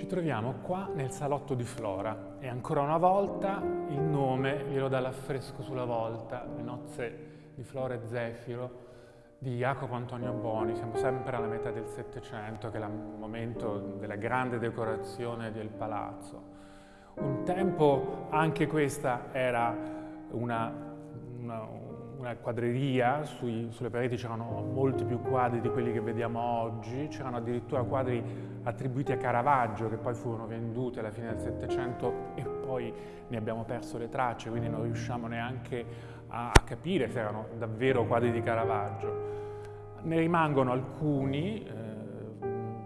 Ci troviamo qua nel salotto di Flora e ancora una volta il nome glielo dà l'affresco sulla volta, le nozze di Flora e Zefiro di Jacopo Antonio Boni, siamo sempre alla metà del Settecento che è il momento della grande decorazione del palazzo. Un tempo anche questa era una, una, una quadreria, Sui, sulle pareti c'erano molti più quadri di quelli che vediamo oggi, c'erano addirittura quadri attribuiti a Caravaggio che poi furono venduti alla fine del Settecento e poi ne abbiamo perso le tracce, quindi non riusciamo neanche a, a capire se erano davvero quadri di Caravaggio. Ne rimangono alcuni, eh,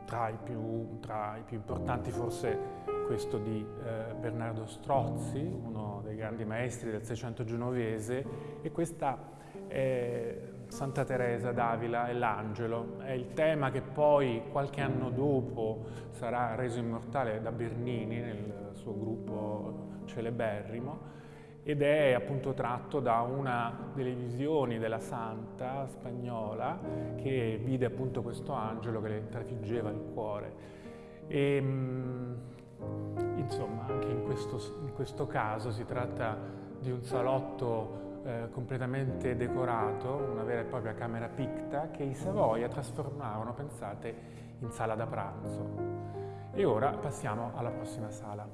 tra, i più, tra, i più, importanti forse questo di eh, Bernardo Strozzi, uno dei grandi maestri del Seicento genovese, e questa è Santa Teresa d'Avila e l'Angelo. È il tema che poi qualche anno dopo sarà reso immortale da Bernini nel suo gruppo celeberrimo ed è appunto tratto da una delle visioni della santa spagnola che vide appunto questo angelo che le trafiggeva il cuore. E, ehm, insomma, anche in questo, in questo, caso si tratta di un salotto eh, completamente decorato, una vera e propria camera picta che i Savoia trasformarono, pensate, in sala da pranzo. E ora passiamo alla prossima sala.